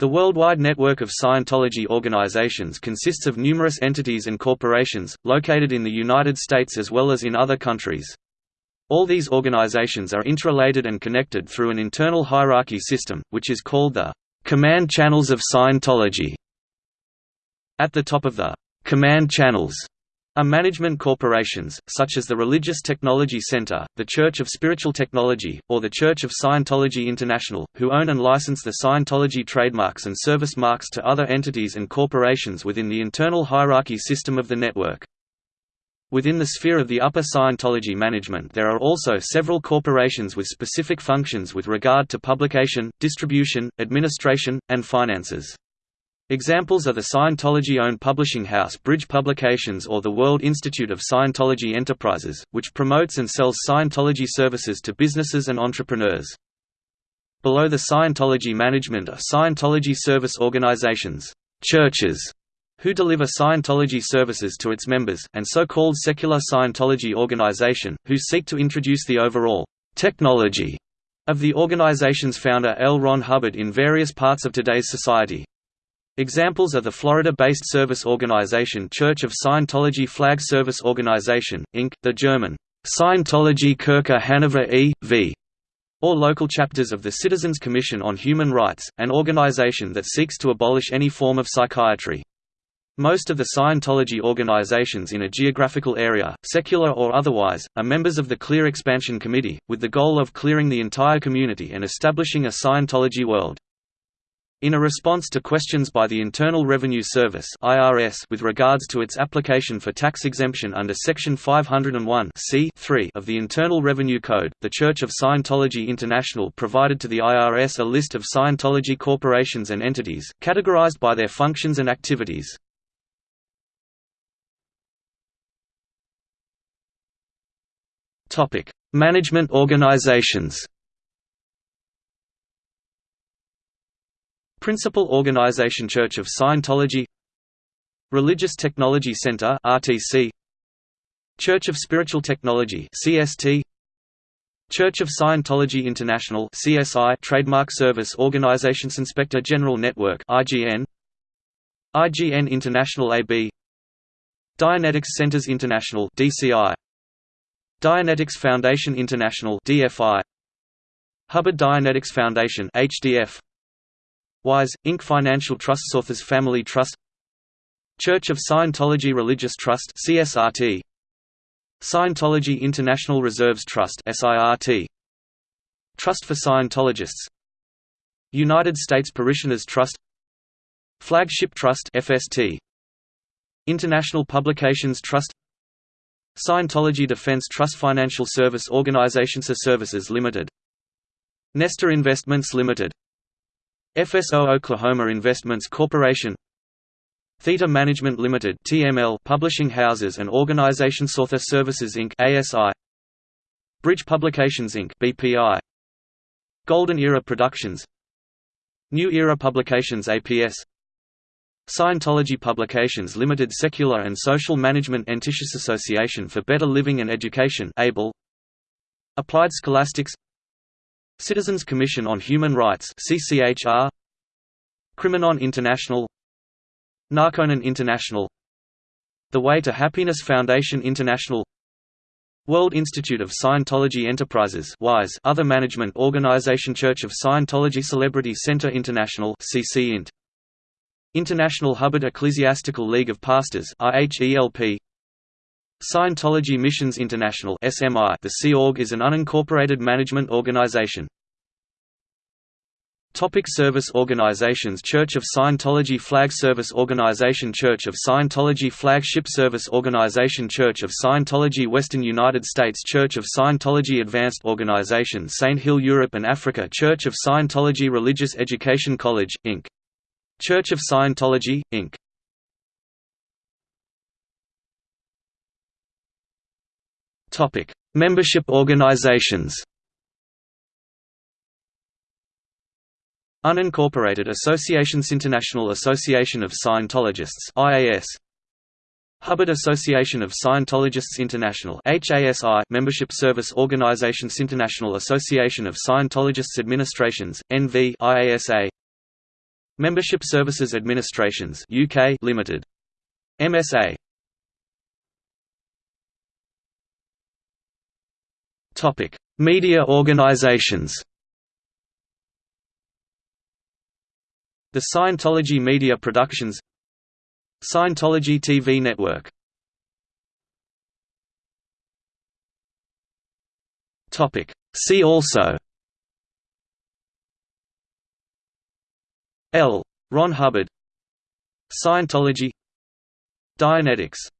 The worldwide network of Scientology organizations consists of numerous entities and corporations, located in the United States as well as in other countries. All these organizations are interrelated and connected through an internal hierarchy system, which is called the command channels of Scientology. At the top of the command channels are management corporations, such as the Religious Technology Center, the Church of Spiritual Technology, or the Church of Scientology International, who own and license the Scientology trademarks and service marks to other entities and corporations within the internal hierarchy system of the network. Within the sphere of the upper Scientology management there are also several corporations with specific functions with regard to publication, distribution, administration, and finances. Examples are the Scientology-owned publishing house Bridge Publications or the World Institute of Scientology Enterprises, which promotes and sells Scientology services to businesses and entrepreneurs. Below the Scientology management are Scientology service organizations churches, who deliver Scientology services to its members, and so-called secular Scientology organization, who seek to introduce the overall technology of the organization's founder L. Ron Hubbard in various parts of today's society. Examples are the Florida-based service organization Church of Scientology Flag Service Organization, Inc., the German Scientology Kirche Hannover e.V., or local chapters of the Citizens Commission on Human Rights, an organization that seeks to abolish any form of psychiatry. Most of the Scientology organizations in a geographical area, secular or otherwise, are members of the Clear Expansion Committee, with the goal of clearing the entire community and establishing a Scientology world. In a response to questions by the Internal Revenue Service (IRS) with regards to its application for tax exemption under Section 501 of the Internal Revenue Code, the Church of Scientology International provided to the IRS a list of Scientology corporations and entities, categorized by their functions and activities. Topic: Management organizations. Principal Organization Church of Scientology. Religious Technology Center RTC Church of Spiritual Technology CST Church of Scientology International CSI Trademark Service Organizations Inspector General Network IGN IGN International AB Dianetics Centers International DCI Dianetics Foundation International DFI Hubbard Dianetics Foundation HDF Wise, Inc. Financial Trust Author Family Trust Church of Scientology Religious Trust CSRT Scientology International Reserves Trust SIRT Trust for Scientologists United States Parishioners Trust Flagship Trust FST International Publications Trust Scientology Defense Trust Financial Service Organizations Services Limited Nestor Investments Limited FSO Oklahoma Investments Corporation. Theta Management Limited (TML) Publishing Houses and Organization Author Services Inc. (ASI) Bridge Publications Inc. (BPI) Golden Era Productions. New Era Publications APS Scientology Publications Limited Secular and Social Management Antitious Association for Better Living and Education ABLE Applied Scholastics Citizens Commission on Human Rights CCHR Criminon International. Narconon International. The Way to Happiness Foundation International. World Institute of Scientology Enterprises WISE Other Management Organization Church of Scientology Celebrity Center International CC Int. International Hubbard Ecclesiastical League of Pastors IHELP Scientology Missions International SMI The Sea Org is an unincorporated management organization. Topic service organizations Church of Scientology Flag Service Organization Church of Scientology Flagship Service Organization Church of Scientology Western United States Church of Scientology Advanced Organization Saint Hill Europe and Africa Church of Scientology Religious Education College, Inc. Church of Scientology, Inc. Topic: Membership organizations. Unincorporated Associations International Association of Scientologists IAS Hubbard Association of Scientologists International HASI Membership Service Organizations International Association of Scientologists Administrations NV IASA Membership Services Administrations UK Limited. MSA. Media organizations. The Scientology Media Productions Scientology TV Network. See also. L. Ron Hubbard. Scientology. Dianetics